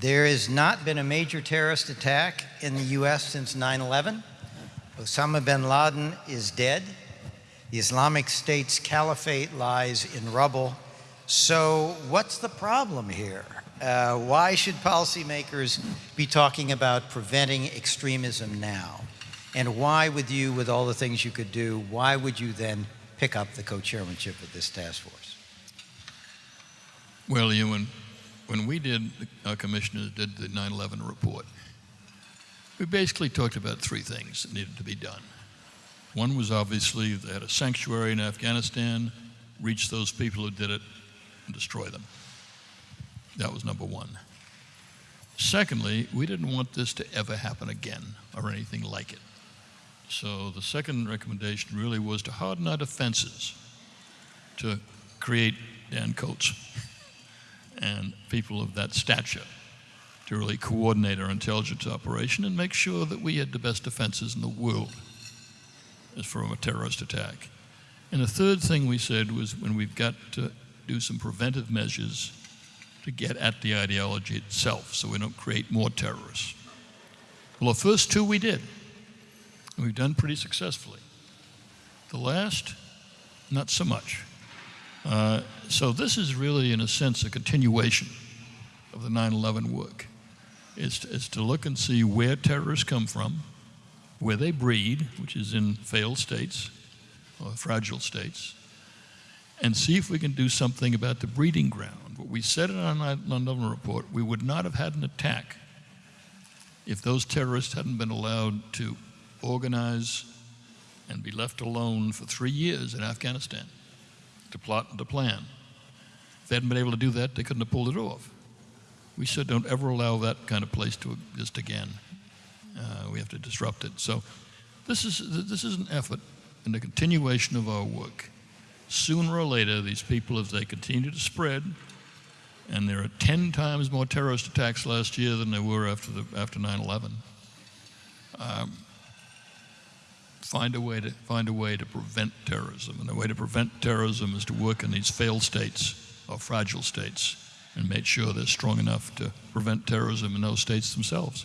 There has not been a major terrorist attack in the U.S. since 9 11. Osama bin Laden is dead. The Islamic State's caliphate lies in rubble. So, what's the problem here? Uh, why should policymakers be talking about preventing extremism now? And why would you, with all the things you could do, why would you then pick up the co-chairmanship of this task force? Well, you when, we did, our commissioners did the 9/11 report, we basically talked about three things that needed to be done. One was obviously they had a sanctuary in Afghanistan, reach those people who did it, and destroy them. That was number one. Secondly, we didn't want this to ever happen again or anything like it. So the second recommendation really was to harden our defenses to create Dan Coats and people of that stature to really coordinate our intelligence operation and make sure that we had the best defenses in the world as from a terrorist attack. And the third thing we said was when we've got to do some preventive measures to get at the ideology itself so we don't create more terrorists. Well, the first two we did, and we've done pretty successfully. The last, not so much. Uh, so this is really, in a sense, a continuation of the 9/11 work. It's, it's to look and see where terrorists come from, where they breed, which is in failed states or fragile states, and see if we can do something about the breeding ground. What we said in our 9/11 report, we would not have had an attack if those terrorists hadn't been allowed to organize and be left alone for three years in Afghanistan to plot and to plan. If they hadn't been able to do that, they couldn't have pulled it off. We said don't ever allow that kind of place to exist again. Uh, we have to disrupt it. So this is, this is an effort and a continuation of our work. Sooner or later, these people, as they continue to spread, and there are 10 times more terrorist attacks last year than there were after, the, after 9-11, find a way to find a way to prevent terrorism. And the way to prevent terrorism is to work in these failed states or fragile states and make sure they're strong enough to prevent terrorism in those states themselves.